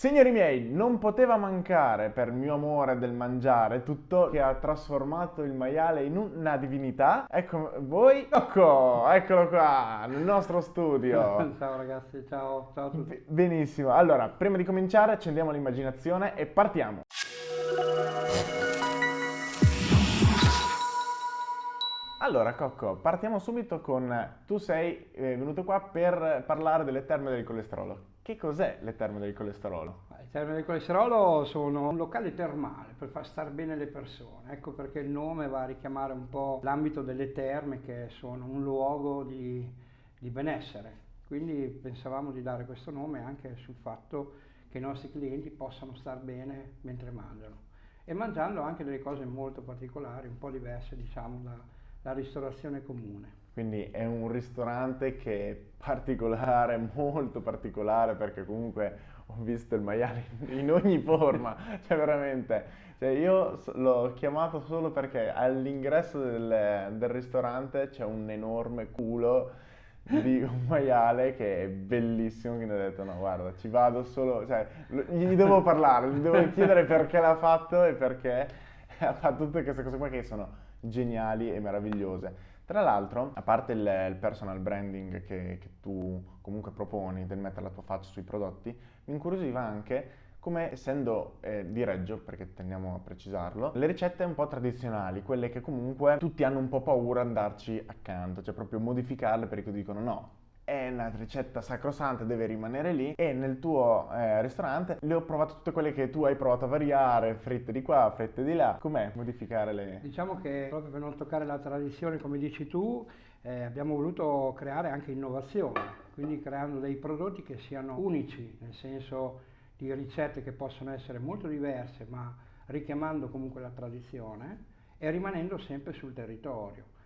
Signori miei, non poteva mancare per mio amore del mangiare tutto che ha trasformato il maiale in una divinità. Ecco voi, Cocco, eccolo qua, nel nostro studio. ciao ragazzi, ciao, ciao a tutti. Benissimo, allora, prima di cominciare accendiamo l'immaginazione e partiamo. Allora, Cocco, partiamo subito con... Tu sei eh, venuto qua per parlare delle terme del colesterolo. Che cos'è le terme del colesterolo? Le terme del colesterolo sono un locale termale per far stare bene le persone. Ecco perché il nome va a richiamare un po' l'ambito delle terme che sono un luogo di, di benessere. Quindi pensavamo di dare questo nome anche sul fatto che i nostri clienti possano star bene mentre mangiano. E mangiando anche delle cose molto particolari, un po' diverse diciamo dalla ristorazione comune. Quindi è un ristorante che è particolare, molto particolare, perché comunque ho visto il maiale in ogni forma, cioè veramente. Cioè io l'ho chiamato solo perché all'ingresso del, del ristorante c'è un enorme culo di un maiale che è bellissimo, quindi ho detto no guarda ci vado solo, cioè gli devo parlare, gli devo chiedere perché l'ha fatto e perché ha fatto tutte queste cose qua che sono geniali e meravigliose. Tra l'altro, a parte il, il personal branding che, che, tu comunque proponi del mettere la tua faccia sui prodotti, mi incuriosiva anche come essendo eh, di Reggio, perché tendiamo a precisarlo, le ricette un po' tradizionali, quelle che comunque tutti hanno un po' paura andarci accanto, cioè proprio modificarle perché dicono no, è una ricetta sacrosanta, deve rimanere lì e nel tuo eh, ristorante le ho provate tutte quelle che tu hai provato a variare, fritte di qua, fritte di là, com'è modificare le... Diciamo che proprio per non toccare la tradizione come dici tu eh, abbiamo voluto creare anche innovazione, quindi creando dei prodotti che siano unici, nel senso di ricette che possono essere molto diverse ma richiamando comunque la tradizione e rimanendo sempre sul territorio.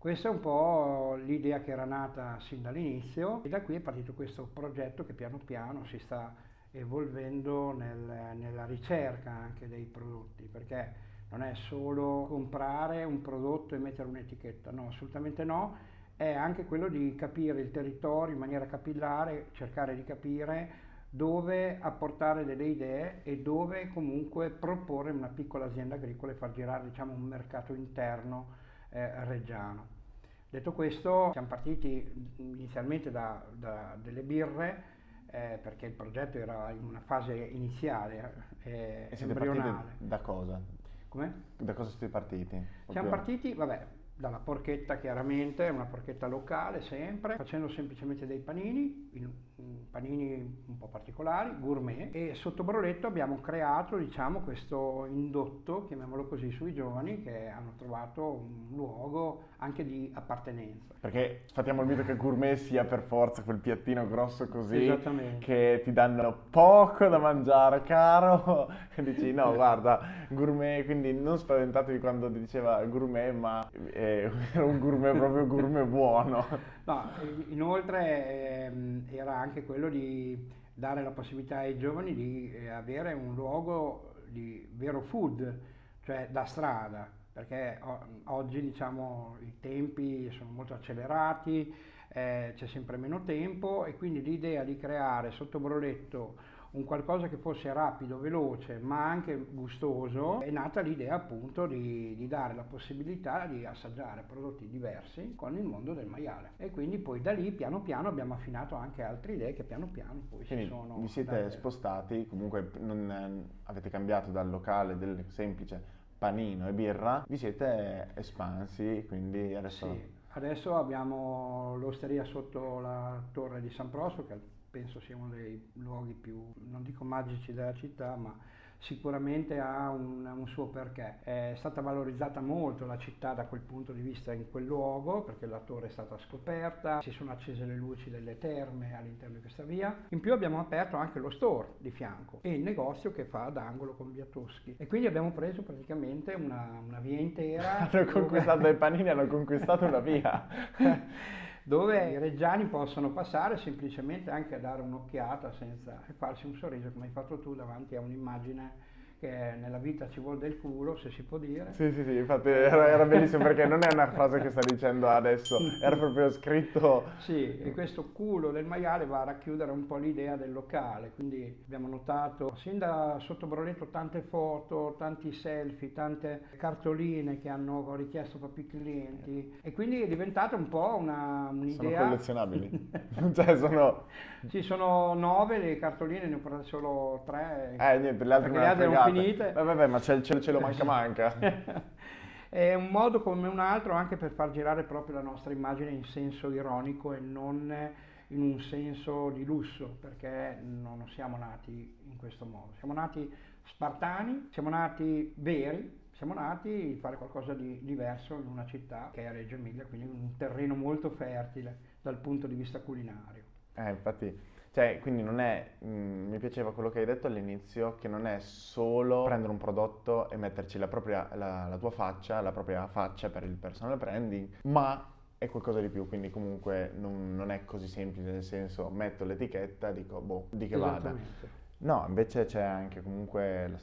Questa è un po' l'idea che era nata sin dall'inizio e da qui è partito questo progetto che piano piano si sta evolvendo nel, nella ricerca anche dei prodotti, perché non è solo comprare un prodotto e mettere un'etichetta, no, assolutamente no, è anche quello di capire il territorio in maniera capillare, cercare di capire dove apportare delle idee e dove comunque proporre una piccola azienda agricola e far girare diciamo, un mercato interno eh, reggiano. Detto questo, siamo partiti inizialmente da, da delle birre, eh, perché il progetto era in una fase iniziale, eh, e siete embrionale. da cosa? Come? Da cosa siete partiti? Siamo partiti, vabbè, dalla porchetta chiaramente, una porchetta locale sempre, facendo semplicemente dei panini, panini un po' particolari, gourmet, e sotto Broletto abbiamo creato diciamo, questo indotto, chiamiamolo così, sui giovani che hanno trovato un luogo anche di appartenenza. Perché fattiamo il mito che gourmet sia per forza quel piattino grosso così che ti danno poco da mangiare, caro, e dici no guarda, gourmet, quindi non spaventatevi quando diceva gourmet, ma... Era un gourmet proprio gourmet buono. No, inoltre ehm, era anche quello di dare la possibilità ai giovani di eh, avere un luogo di vero food, cioè da strada, perché oggi diciamo i tempi sono molto accelerati, eh, c'è sempre meno tempo e quindi l'idea di creare sotto broletto un qualcosa che fosse rapido, veloce, ma anche gustoso, è nata l'idea appunto di, di, dare la possibilità di assaggiare prodotti diversi con il mondo del maiale. E quindi poi da lì piano piano abbiamo affinato anche altre idee che piano piano poi quindi si sono... Vi siete date... spostati, comunque non, avete cambiato dal locale del semplice panino e birra, vi siete espansi, quindi adesso... Sì. Adesso abbiamo l'osteria sotto la torre di San Prosto, che penso sia uno dei luoghi più, non dico magici della città, ma sicuramente ha un, un, suo perché. È stata valorizzata molto la città da quel punto di vista in quel luogo, perché la torre è stata scoperta, si sono accese le luci delle terme all'interno di questa via. In più abbiamo aperto anche lo store di fianco e il negozio che fa d'angolo con via Toschi. E quindi abbiamo preso praticamente una, una via intera. hanno conquistato i panini, hanno conquistato una via. dove i reggiani possono passare semplicemente anche a dare un'occhiata senza farsi un sorriso come hai fatto tu davanti a un'immagine che nella vita ci vuole del culo, se si può dire. Sì, sì, sì, infatti era, era bellissimo perché non è una frase che sta dicendo adesso, era proprio scritto... Sì, e questo culo del maiale va a racchiudere un po' l'idea del locale, quindi abbiamo notato sin da sotto Broletto tante foto, tanti selfie, tante cartoline che hanno richiesto proprio i clienti. E quindi è diventata un po' una, un'idea... Sono collezionabili, cioè sono... Ci sono nove le cartoline, ne ho prese solo tre. Eh, niente, le altre, le altre non finite. Vabbè, vabbè, ma c'è, c'è, ce lo manca manca. è un modo come un altro anche per far girare proprio la nostra immagine in senso ironico e non in un senso di lusso, perché non siamo nati in questo modo. Siamo nati spartani, siamo nati veri, siamo nati a fare qualcosa di diverso in una città che è Reggio Emilia, quindi un terreno molto fertile dal punto di vista culinario. Eh, infatti cioè, quindi non è, mh, mm, mi piaceva quello che hai detto all'inizio, che non è solo prendere un prodotto e metterci la, propria, la, la tua faccia, la propria faccia per il personal branding, ma è qualcosa di più, quindi comunque non, non, è così semplice, nel senso metto l'etichetta, dico boh, di che vada. No, invece c'è anche comunque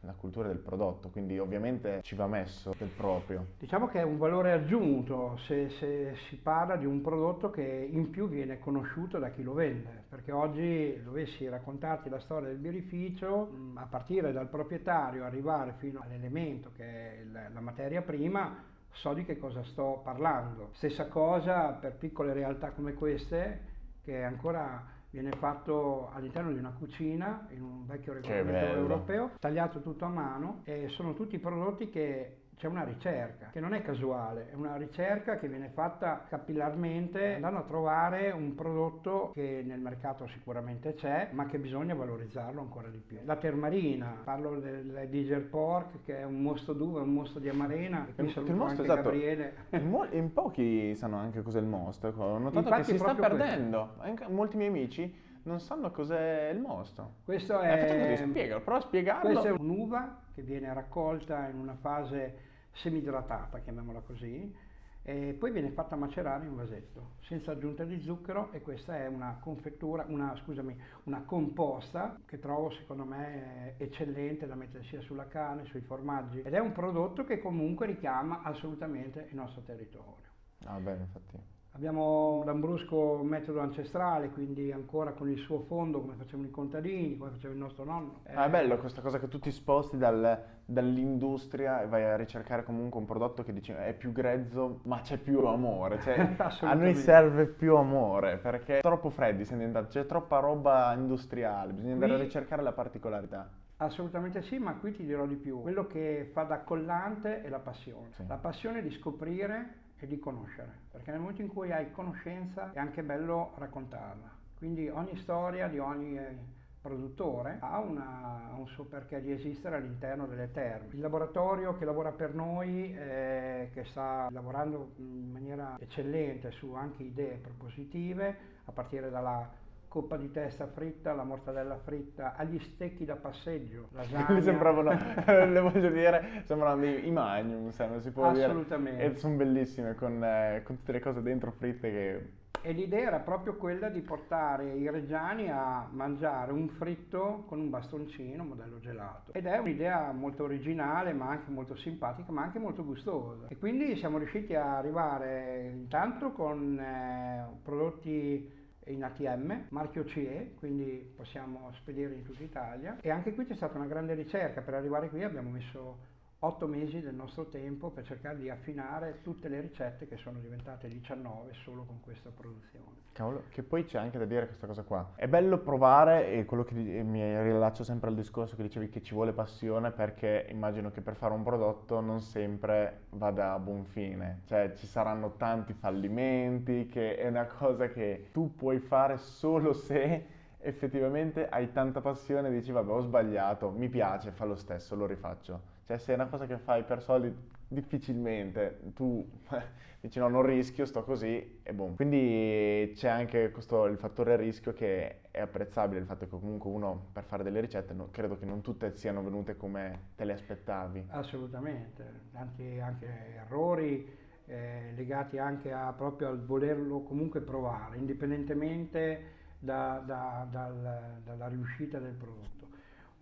la, cultura del prodotto, quindi ovviamente ci va messo del proprio. Diciamo che è un valore aggiunto se, se, si parla di un prodotto che in più viene conosciuto da chi lo vende, perché oggi dovessi raccontarti la storia del birrificio, mm, a partire dal proprietario, arrivare fino all'elemento che è la materia prima, so di che cosa sto parlando. Stessa cosa per piccole realtà come queste, che ancora viene fatto all'interno di una cucina in un vecchio regolamento europeo, tagliato tutto a mano e sono tutti prodotti che c'è una ricerca che non è casuale, è una ricerca che viene fatta capillarmente andando a trovare un prodotto che nel mercato sicuramente c'è, ma che bisogna valorizzarlo ancora di più. La termarina, parlo del Diger Pork che è un mosto d'uva, un mosto di amarena, e qui saluto il mosto, anche esatto. Gabriele. In, in, pochi sanno anche cos'è il mosto, ecco, ho notato Infatti che si sta perdendo, questo. molti miei amici non sanno cos'è il mosto. Questo è... Eh, spiegalo, prova a spiegarlo. Questa è un'uva che viene raccolta in una fase semidratata, chiamiamola così, e poi viene fatta macerare in un vasetto senza aggiunta di zucchero e questa è una confettura, una, scusami, una composta che trovo secondo me eccellente da mettere sia sulla carne, sui formaggi ed è un prodotto che comunque richiama assolutamente il nostro territorio. Ah bene, infatti. Abbiamo l'ambrusco metodo ancestrale, quindi ancora con il suo fondo come facevano i contadini, come faceva il nostro nonno. Ah, è bello questa cosa che tu ti sposti dal, dall'industria e vai a ricercare comunque un prodotto che dici è più grezzo ma c'è più amore. Cioè, a noi serve più amore perché troppo freddi siamo diventati, c'è troppa roba industriale, bisogna andare qui, a ricercare la particolarità. Assolutamente sì, ma qui ti dirò di più. Quello che fa da collante è la passione. Sì. La passione di scoprire e di conoscere, perché nel momento in cui hai conoscenza è anche bello raccontarla. Quindi ogni storia di ogni eh, produttore ha, una, un suo perché di esistere all'interno delle terme. Il laboratorio che lavora per noi, eh, che sta lavorando in maniera eccellente su anche idee propositive, a partire dalla coppa di testa fritta, la mortadella fritta, agli stecchi da passeggio, lasagna. sembravano, le voglio dire, sembrano i, magnum, se non si può Assolutamente. dire. E sono bellissime con, eh, con, tutte le cose dentro fritte che... E l'idea era proprio quella di portare i reggiani a mangiare un fritto con un bastoncino, modello gelato. Ed è un'idea molto originale, ma anche molto simpatica, ma anche molto gustosa. E quindi siamo riusciti a arrivare intanto con eh, prodotti in ATM, marchio CE, quindi possiamo spedire in tutta Italia. E anche qui c'è stata una grande ricerca, per arrivare qui abbiamo messo otto mesi del nostro tempo per cercare di affinare tutte le ricette che sono diventate 19 solo con questa produzione. Cavolo, che poi c'è anche da dire questa cosa qua. È bello provare e quello che mi rilaccio sempre al discorso che dicevi che ci vuole passione perché immagino che per fare un prodotto non sempre vada a buon fine. Cioè ci saranno tanti fallimenti che è una cosa che tu puoi fare solo se effettivamente hai tanta passione e dici vabbè ho sbagliato, mi piace, fa lo stesso, lo rifaccio. Cioè se è una cosa che fai per soldi difficilmente tu dici no non rischio, sto così e boom. Quindi c'è anche questo, il fattore rischio che è apprezzabile, il fatto che comunque uno per fare delle ricette no, credo che non tutte siano venute come te le aspettavi. Assolutamente, tanti anche errori eh, legati anche a, proprio al volerlo comunque provare, indipendentemente da, da, dal, dalla riuscita del prodotto.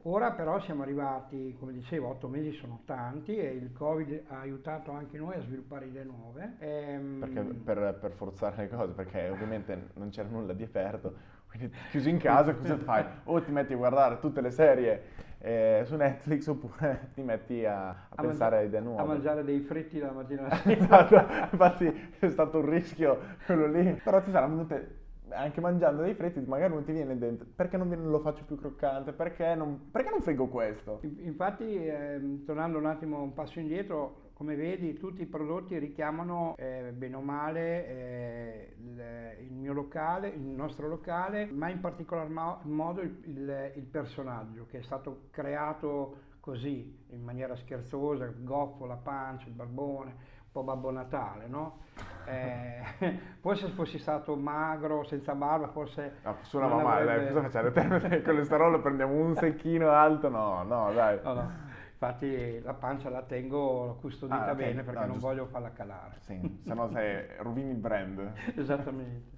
Ora però siamo arrivati, come dicevo, otto mesi sono tanti e il Covid ha aiutato anche noi a sviluppare idee nuove. Ehm... Perché per, per, forzare le cose, perché ovviamente non c'era nulla di aperto, quindi chiuso in casa cosa fai? O ti metti a guardare tutte le serie eh, su Netflix oppure ti metti a, a, a pensare mangi- a idee nuove. A mangiare dei fritti la mattina esatto, infatti è stato un rischio quello lì, però ti saranno venute anche mangiando dei fritti magari non ti viene dentro. Perché non lo faccio più croccante? Perché non, perché non friggo questo? Infatti eh, tornando un attimo un passo indietro come vedi tutti i prodotti richiamano eh, bene o male eh, il, il, mio locale il nostro locale ma in particolar mo- modo il, il, il personaggio che è stato creato così in maniera scherzosa goffo la pancia il barbone po' Babbo Natale, no? Eh, forse se fossi stato magro, senza barba, forse... No, suonava male, avrebbe... dai, cosa facciamo? Il colesterolo, prendiamo un secchino alto? No, no, dai. No, no. Infatti la pancia la tengo custodita ah, okay. bene perché no, non giusto. voglio farla calare. Sì, se no rovini il brand. Esattamente.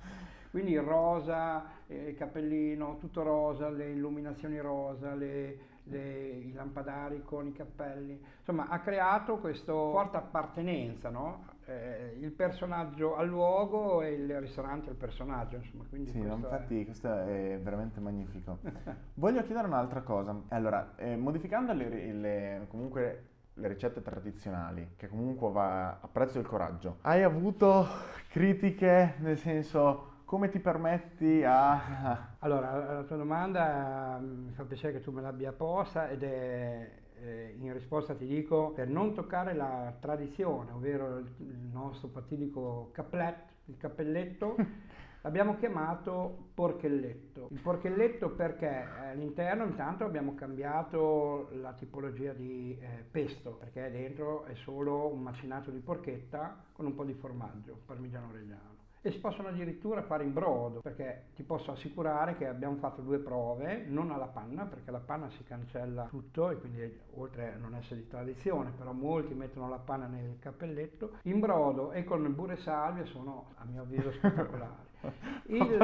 Quindi rosa, eh, il cappellino, tutto rosa, le illuminazioni rosa, le, le, i lampadari con i cappelli, insomma ha creato questa forte appartenenza, no? eh, il personaggio al luogo e il ristorante al personaggio, insomma. Quindi sì, questo infatti è... questo è veramente magnifico. Voglio chiedere un'altra cosa, allora, eh, modificando le, le, comunque le ricette tradizionali, che comunque va a prezzo del coraggio, hai avuto critiche nel senso come ti permetti a... Allora, la tua domanda mm, mi fa piacere che tu me l'abbia posta ed è eh, in risposta ti dico per non toccare la tradizione, ovvero il, il nostro fatidico caplet, il cappelletto, l'abbiamo chiamato porchelletto. Il porchelletto perché all'interno intanto abbiamo cambiato la tipologia di eh, pesto, perché dentro è solo un macinato di porchetta con un po' di formaggio, parmigiano reggiano e si possono addirittura fare in brodo perché ti posso assicurare che abbiamo fatto due prove non alla panna perché la panna si cancella tutto e quindi oltre a non essere di tradizione però molti mettono la panna nel cappelletto in brodo e con burro e salvia sono a mio avviso spettacolari il,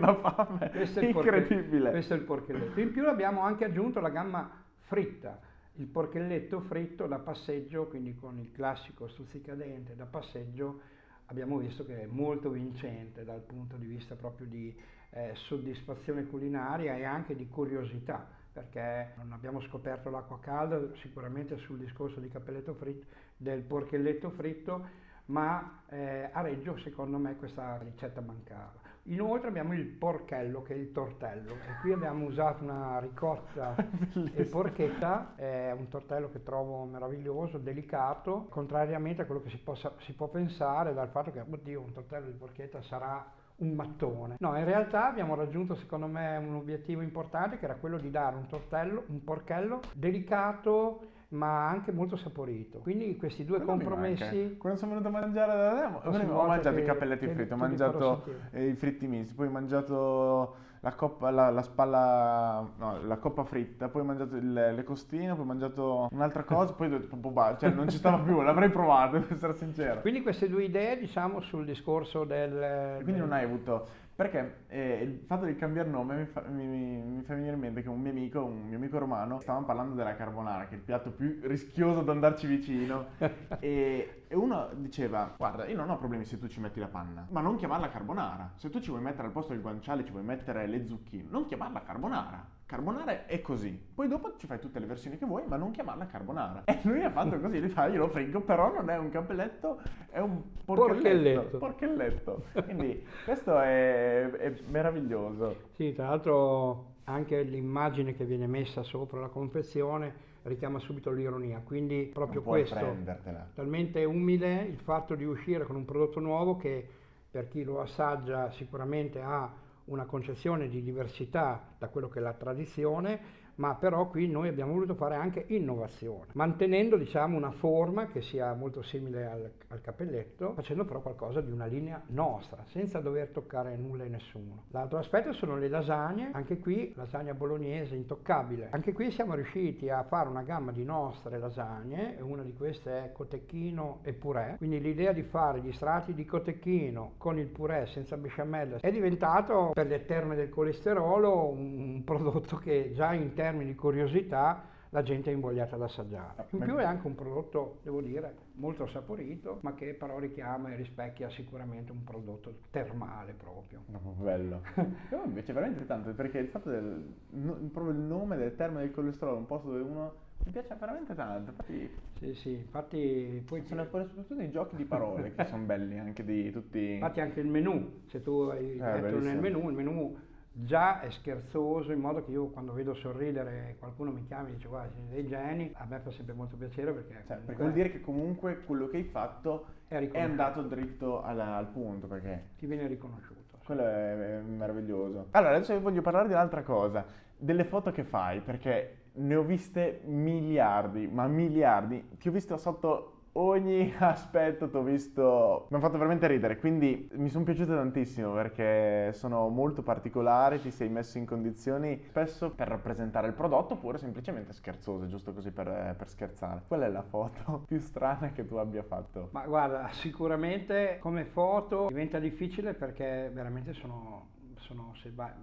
la fame. questo, è Incredibile. questo è il porchelletto in più abbiamo anche aggiunto la gamma fritta il porchelletto fritto da passeggio quindi con il classico stuzzicadente da passeggio abbiamo visto che è molto vincente dal punto di vista proprio di eh, soddisfazione culinaria e anche di curiosità, perché non abbiamo scoperto l'acqua calda sicuramente sul discorso di cappelletto fritto, del porchelletto fritto, ma eh, a Reggio secondo me questa ricetta mancava. Inoltre abbiamo il porchello che è il tortello. E qui abbiamo usato una ricotta e porchetta, è un tortello che trovo meraviglioso, delicato, contrariamente a quello che si, possa, si può pensare dal fatto che oddio un tortello di porchetta sarà un mattone. No, in realtà abbiamo raggiunto secodo me un obiettivo importante che era quello di dare un tortello, un porchello delicato ma anche molto saporito. Quindi questi due Quello compromessi... Quando sono venuto a mangiare da te, ho mangiato i cappelletti fritti, ho mangiato i fritti misti, poi ho mangiato la, coppa, la, la spalla, no, la coppa fritta, poi ho mangiato il, le costine, poi ho mangiato un'altra cosa, poi ho detto, boh, cioè non ci stava più, l'avrei provato, per essere sincero. Quindi queste due idee, diciamo, sul discorso del... Quindi del... non hai avuto perché eh, il fatto di cambiare nome mi fa, mi, mi fa, venire in mente che un mio amico, un mio amico romano, stavamo parlando della carbonara, che è il piatto più rischioso da andarci vicino. e, e, uno diceva: Guarda, io non ho problemi se tu ci metti la panna, ma non chiamarla carbonara. Se tu ci vuoi mettere al posto del guanciale, ci vuoi mettere le zucchine, non chiamarla carbonara. Carbonara è così. Poi dopo ci fai tutte le versioni che vuoi, ma non chiamarla carbonara. E lui ha fatto così, gli fa, io lo friggo, però non è un cappelletto, è un porchelletto. Porchelletto. Quindi questo è, è meraviglioso. Sì, tra l'altro anche l'immagine che viene messa sopra la confezione richiama subito l'ironia, quindi proprio questo, prendertela. talmente umile il fatto di uscire con un prodotto nuovo che per chi lo assaggia sicuramente ha una concezione di diversità da quello che è la tradizione, ma però qui noi abbiamo voluto fare anche innovazione, mantenendo diciamo una forma che sia molto simile al, al, cappelletto, facendo però qualcosa di una linea nostra, senza dover toccare nulla e nessuno. L'altro aspetto sono le lasagne, anche qui lasagna bolognese intoccabile. Anche qui siamo riusciti a fare una gamma di nostre lasagne, una di queste è cotechino e purè, quindi l'idea di fare gli strati di cotechino con il purè senza besciamella è diventato per le terme del colesterolo un, un prodotto che già in termini termini di curiosità la gente è invogliata ad assaggiare. Ah, In più è anche un prodotto, devo dire, molto saporito, ma che però richiama e rispecchia sicuramente un prodotto termale proprio. No, bello. Io mi piace veramente tanto perché il fatto del no- proprio il nome del termine del colesterolo, un posto dove uno mi piace veramente tanto. Infatti Sì, sì, infatti poi sono poi soprattutto i giochi di parole che sono belli anche di tutti. Infatti anche il menù, se tu hai detto bellissimo. nel menù, il menù già è scherzoso in modo che io quando vedo sorridere qualcuno mi chiama e dice guarda siete dei geni, a me fa sempre molto piacere perché, Cioè, perché vuol dire che comunque quello che hai fatto è è andato dritto alla- al punto perché ti viene riconosciuto. quello è, è meraviglioso. Allora, adesso voglio parlare di un'altra cosa, delle foto che fai, perché ne ho viste miliardi, ma miliardi. Ti ho visto sotto ogni aspetto, ti ho visto... Mi ha fatto veramente ridere, quindi mi sono piaciute tantissimo perché sono molto particolari, ti sei messo in condizioni spesso per rappresentare il prodotto oppure semplicemente scherzose, giusto così per, per scherzare. Qual è la foto più strana che tu abbia fatto? Ma guarda, sicuramente come foto diventa difficile perché veramente sono, sono se va-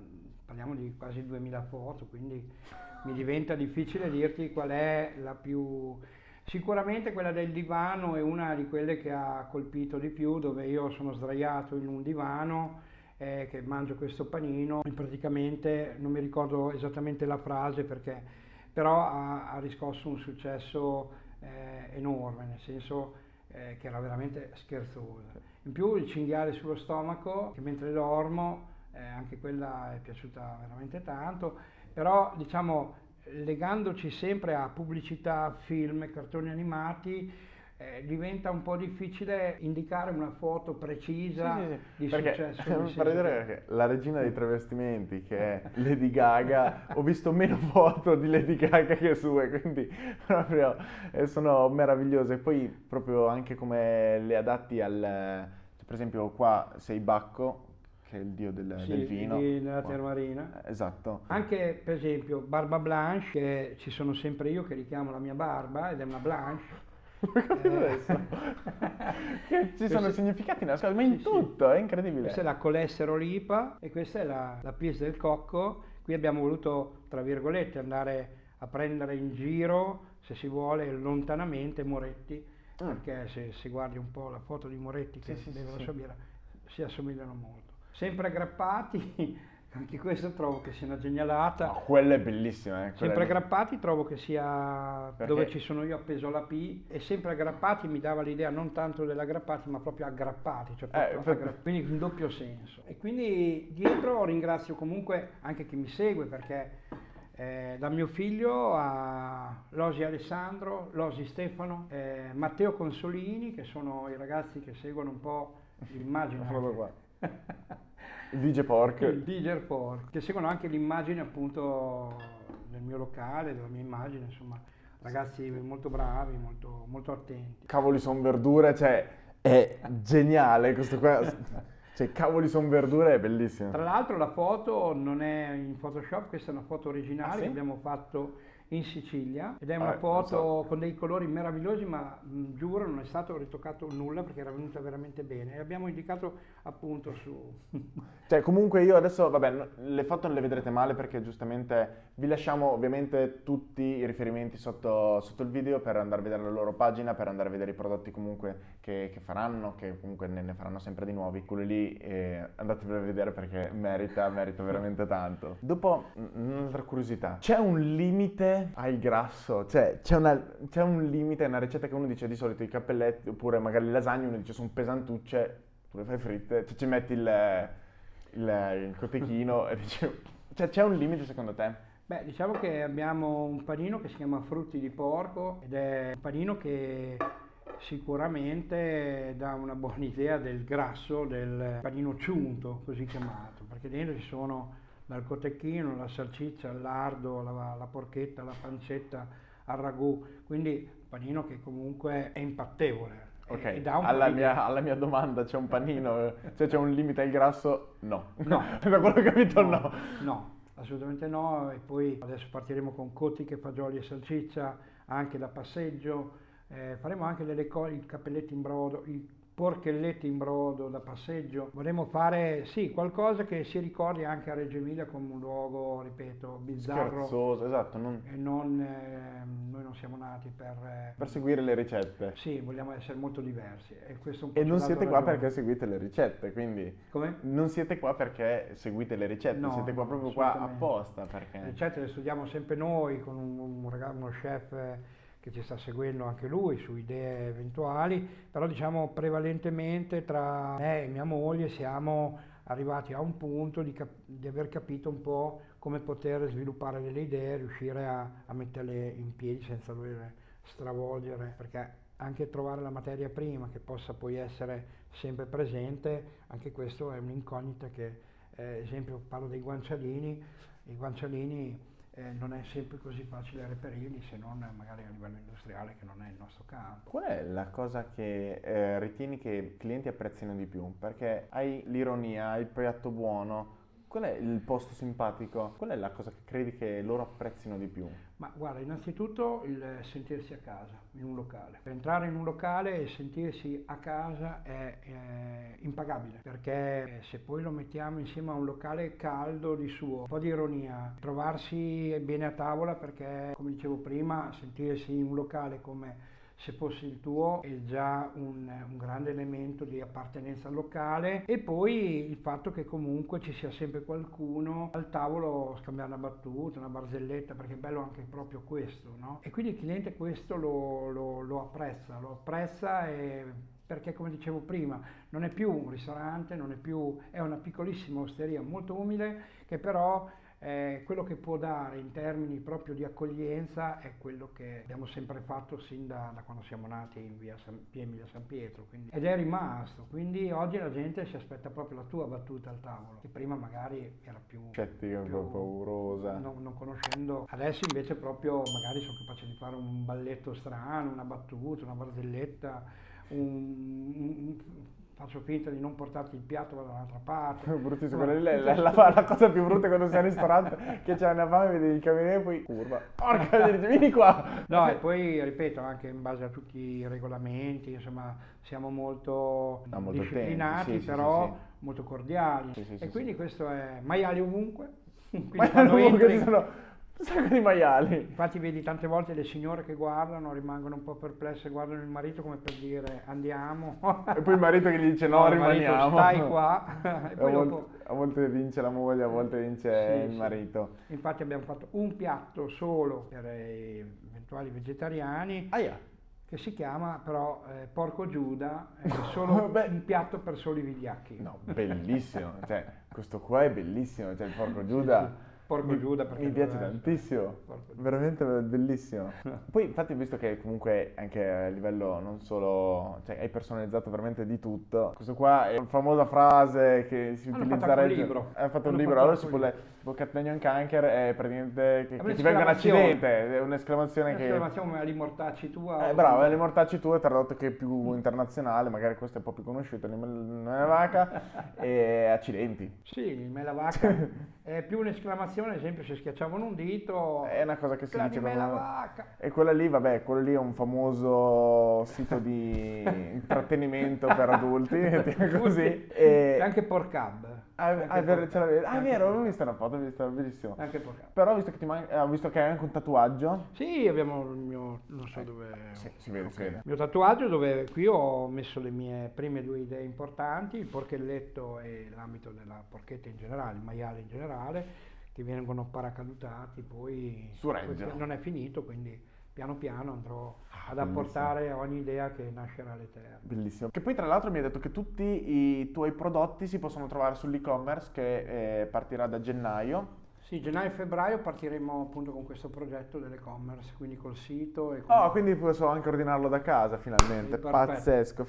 parliamo di quasi 2000 foto, quindi mi diventa difficile dirti qual è la più... Sicuramente quella del divano è una di quelle che ha colpito di più, dove io sono sdraiato in un divano eh, che mangio questo panino e praticamente non mi ricordo esattamente la frase perché però ha, ha riscosso un successo eh, enorme, nel senso eh, che era veramente scherzosa. In più il cinghiale sullo stomaco, che mentre dormo, eh, anche quella è piaciuta veramente tanto, però diciamo legandoci sempre a pubblicità, film, cartoni animati, eh, diventa un po' difficile indicare una foto precisa Sì, sì, sì. di perché, successo. ridere che- perché la regina dei travestimenti, che è Lady Gaga, ho visto meno foto di Lady Gaga che sue, quindi proprio eh, sono meravigliose. Poi proprio anche come le adatti al... per esempio qua sei Bacco, che è il dio del, Sì, del vino. della termarina. Eh, Esatto. Anche per esempio Barba Blanche, che ci sono sempre io che richiamo la mia barba ed è una Blanche. Che ci sono significati nascosti, ma in Sì, sì. tutto, è incredibile. Questa è la colesterolipa e questa è la, la pista del cocco. Qui abbiamo voluto, tra virgolette, andare a prendere in giro, se si vuole, lontanamente Moretti, Mm. perché se si guardi un po' la foto di Moretti che Sì, sì, beve sì, la sì. sua birra, si assomigliano molto. Sempre aggrappati, anche questo trovo che sia una genialata. No, quella è bellissima, eh. quella Sempre aggrappati trovo che sia Perché? dove ci sono io appeso alla P e sempre aggrappati mi dava l'idea non tanto dell'aggrappati ma proprio aggrappati, cioè proprio Eh, aggra- quindi in doppio senso. E quindi dietro ringrazio comunque anche chi mi segue perché eh, da mio figlio a Losi Alessandro, Losi Stefano, eh, Matteo Consolini che sono i ragazzi che seguono un po' l'immagine. Il DJ Pork. il DJ Pork, che seguono anche l'immagine appunto del mio locale, della mia immagine, insomma, ragazzi molto bravi, molto, molto attenti. Cavoli son verdure, cioè è geniale questo qua. Cioè, cavoli son verdure è bellissimo. Tra l'altro la foto non è in Photoshop, questa è una foto originale Ah, sì? che abbiamo fatto in Sicilia ed è una non foto so. con dei colori meravigliosi ma mh, giuro non è stato ritoccato nulla perché era venuta veramente bene e abbiamo indicato appunto su... Cioè, comunque io adesso, vabbè, le foto non le vedrete male perché giustamente vi lasciamo ovviamente tutti i riferimenti sotto, sotto il video per andare a vedere la loro pagina, per andare a vedere i prodotti comunque che, che faranno, che comunque ne, ne faranno sempre di nuovi. Quello lì eh, andatevelo a vedere perché merita, merita veramente tanto. Dopo, mm, un'altra curiosità, c'è un limite al grasso? Cioè, c'è, un limite, una ricetta che uno dice di solito i cappelletti oppure magari le lasagne, uno dice sono pesantucce, tu le fai fritte, cioè ci metti il, il, il cotechino e dici... Cioè, c'è un limite secondo te? Beh, diciamo che abbiamo un panino che si chiama frutti di porco ed è un panino che sicuramente dà una buona idea del grasso del panino ciunto, così chiamato, perché dentro ci sono dal cotechino, la salsiccia, il lardo, la, la porchetta, la pancetta, al ragù, quindi un panino che comunque è impattevole. Ok, e po' alla mia, alla mia domanda c'è un panino, cioè c'è un limite al grasso? No. No. da quello che ho capito no. No, assolutamente no. E poi adesso partiremo con cotiche, fagioli e salsiccia, anche da passeggio. Eh, faremo anche delle cose, i cappelletti in brodo, i porchelletti in brodo da passeggio. Vorremmo fare, sì, qualcosa che si ricordi anche a Reggio Emilia come un luogo, ripeto, bizzarro. Scherzoso, esatto. Non... E non, eh, noi non siamo nati per... Eh, per seguire le ricette. Sì, vogliamo essere molto diversi. E, e non siete qua ragione. perché seguite le ricette, quindi... Come? Non siete qua perché seguite le ricette, no, siete qua proprio qua apposta. Perché... Le ricette le studiamo sempre noi con un, un, uno chef che ci sta seguendo anche lui su idee eventuali, però diciamo prevalentemente tra me e mia moglie siamo arrivati a un punto di, cap- di aver capito un po' come poter sviluppare delle idee, riuscire a, a metterle in piedi senza dover stravolgere, perché anche trovare la materia prima che possa poi essere sempre presente, anche questo è un'incognita che, eh, esempio parlo dei guancialini, i guancialini eh, non è sempre così facile reperirli se non magari a livello industriale che non è il nostro campo. Qual è la cosa che eh, ritieni che i clienti apprezzino di più? Perché hai l'ironia, hai il piatto buono, Qual è il posto simpatico? Qual è la cosa che credi che loro apprezzino di più? Ma guarda, innanzitutto il sentirsi a casa in un locale. Entrare in un locale e sentirsi a casa è, è impagabile, perché se poi lo mettiamo insieme a un locale caldo di suo, un po' di ironia, trovarsi bene a tavola perché, come dicevo prima, sentirsi in un locale come se fosse il tuo è già un, un, grande elemento di appartenenza locale e poi il fatto che comunque ci sia sempre qualcuno al tavolo scambiare una battuta, una barzelletta, perché è bello anche proprio questo, no? E quindi il cliente questo lo, lo, lo apprezza, lo apprezza e perché come dicevo prima non è più un ristorante, non è più, è una piccolissima osteria molto umile che però eh, quello che può dare in termini proprio di accoglienza è quello che abbiamo sempre fatto sin da, da quando siamo nati in via, San, via Emilia San Pietro quindi, ed è rimasto quindi oggi la gente si aspetta proprio la tua battuta al tavolo che prima magari era più scettica, più, paurosa. non, non, conoscendo adesso invece proprio magari sono capace di fare un balletto strano una battuta, una barzelletta un, un, faccio finta di non portarti il piatto, vado dall'altra parte. Bruttissimo, no. la, la, la, la, cosa più brutta quando sei al ristorante, che c'è una fame, vedi il cameriere e poi curva. Porca, vieni qua! No, e poi, ripeto, anche in base a tutti i regolamenti, insomma, siamo molto, no, molto disciplinati, sì, però sì, sì, molto cordiali. e quindi questo è maiali ovunque. Maiali ovunque, sono un sacco di maiali. Infatti vedi tante volte le signore che guardano, rimangono un po' perplesse, guardano il marito come per dire andiamo. E poi il marito che gli dice no, no rimaniamo. Stai qua. e poi a, volte, dopo... a volte vince la moglie, a volte vince sì, il sì. marito. Infatti abbiamo fatto un piatto solo per eventuali vegetariani. Ah, yeah che si chiama però eh, Porco Giuda, è solo Beh, un piatto per soli vigliacchi. No, bellissimo, cioè, questo qua è bellissimo, cioè il Porco Giuda... Porco Giuda perché mi piace tantissimo, veramente bellissimo. Poi infatti visto che comunque anche a livello non solo, cioè hai personalizzato veramente di tutto, questo qua è una famosa frase che si Hanno utilizza fatto un libro. Hai fatto un libro, allora si può leggere, tipo Catania Canker è praticamente che, che ti venga un accidente, è un'esclamazione che... Un'esclamazione come limortacci tua. Eh, bravo, limortacci tua è tradotto che è più internazionale, magari questo è un po' più conosciuto, nella vaca e accidenti. Sì, il Melavaca è più un'esclamazione ad esempio se schiacciavano un dito è una cosa che si dice me la vacca e quella lì vabbè quello lì è un famoso sito di intrattenimento per adulti così e anche Porcab ah, anche ah, vero, ce ah, vero, vista una foto, ho visto, bellissimo. Anche Porcab. Però ho visto, man- ho visto che hai anche un tatuaggio. Sì, abbiamo il mio, non so eh, dove... Sì, si vede, okay. si vede. Il mio tatuaggio dove qui ho messo le mie prime due idee importanti, il porchelletto e l'ambito della porchetta in generale, il maiale in generale, che vengono paracadutati, poi non è finito, quindi piano piano andrò ah, ad apportare bellissimo. ogni idea che nascerà all'eterno. Bellissimo. Che poi tra l'altro mi hai detto che tutti i tuoi prodotti si possono trovare sull'e-commerce che eh, partirà da gennaio. Sì, gennaio e febbraio partiremo appunto con questo progetto dell'e-commerce, quindi col sito. E con... Oh, quindi posso anche ordinarlo da casa finalmente, sì, pazzesco.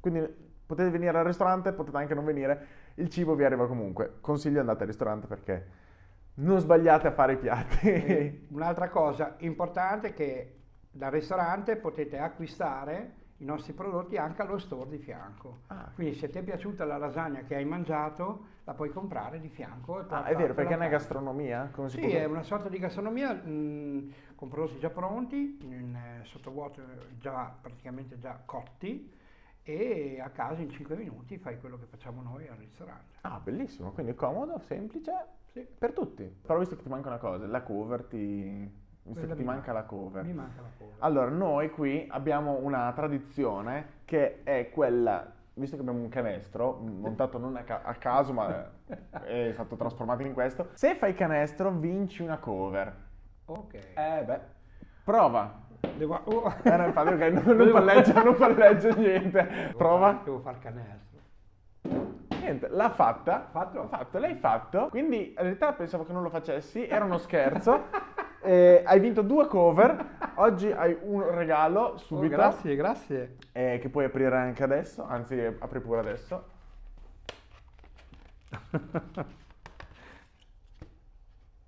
Quindi potete venire al ristorante, potete anche non venire, il cibo vi arriva comunque. Consiglio andate al ristorante perché non sbagliate a fare i piatti. Un'altra cosa importante è che dal ristorante potete acquistare i nostri prodotti anche allo store di fianco. Ah. Quindi se ti è piaciuta la lasagna che hai mangiato, la puoi comprare di fianco. ah, è vero, perché è una gastronomia? Come sì, è una sorta di gastronomia mh, con prodotti già pronti, in, eh, sottovuoto già praticamente già cotti e a casa in 5 minuti fai quello che facciamo noi al ristorante. Ah, bellissimo, quindi comodo, semplice, Sì. per tutti. Però visto che ti manca una cosa, la cover ti... Visto Quella che ti mi manca la cover. Mi manca la cover. Allora, noi qui abbiamo una tradizione che è quella, visto che abbiamo un canestro, montato non a, ca- a caso, ma è stato trasformato in questo, se fai canestro vinci una cover. Ok. Eh beh, prova. Devo, oh. Eh, no, infatti, ok, non, non palleggia, non palleggia niente. Devo Prova. far- devo far canestro. Niente, l'ha fatta. Fatto? L'ha fatto, l'hai fatto. Quindi in realtà pensavo che non lo facessi, era uno scherzo. Eh, hai vinto due cover. Oggi hai un regalo Oh, subito. grazie, grazie. eh, che puoi aprire anche adesso, anzi apri pure adesso.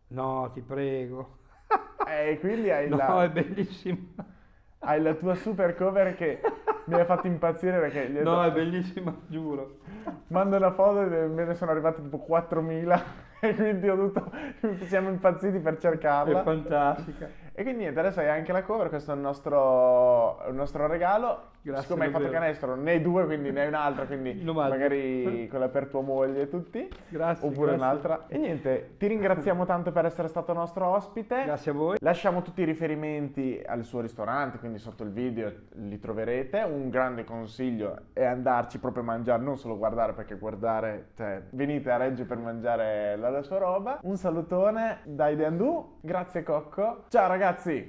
No, ti prego. E quindi hai, No, la, è bellissimo. Hai la tua super cover che mi ha fatto impazzire perché No, è bellissimo, giuro. mando una foto e me ne sono arrivati tipo 4.000 e quindi ho dovuto, siamo impazziti per È cercarla. fantastica. E quindi niente, adesso hai anche la cover, questo è il nostro, il nostro regalo. Grazie Siccome hai fatto canestro, ne hai due, quindi ne hai un'altra, quindi magari quella per tua moglie e tutti. Grazie. Oppure grazie. un'altra. E niente, ti ringraziamo tanto per essere stato nostro ospite. Grazie a voi. Lasciamo tutti i riferimenti al suo ristorante, quindi sotto il video li troverete. Un grande consiglio è andarci proprio a mangiare, non solo guardare, perché guardare, cioè, venite a Reggio per mangiare la, la sua roba. Un salutone da Ideandu, grazie Cocco. Ciao ragazzi! 暑い。